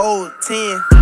Oh, 10.